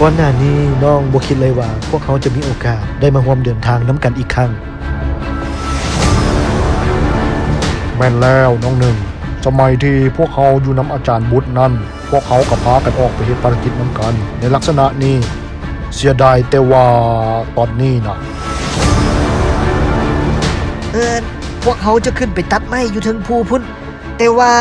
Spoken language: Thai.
ก่อนหน้านี้น้องบ่คิดเลยว่า พวกเขาจะมีโอกาสได้มาร่วมเดินทางน้ำกันอีกครั้ง แม่นแล้วน้องหนึ่งสมัยที่พวกเขาอยู่น้ำอาจารย์บุตรนั่นพวกเขากับพากันออกไปเฮ็ดภารกิจน้ำกัน ในลักษณะนี้เสียดายแต่ว่าตอนนี้นะเออพวกเขาจะขึ้นไปตัดไม้อยู่ถึงภูพุ่นแต่ว่า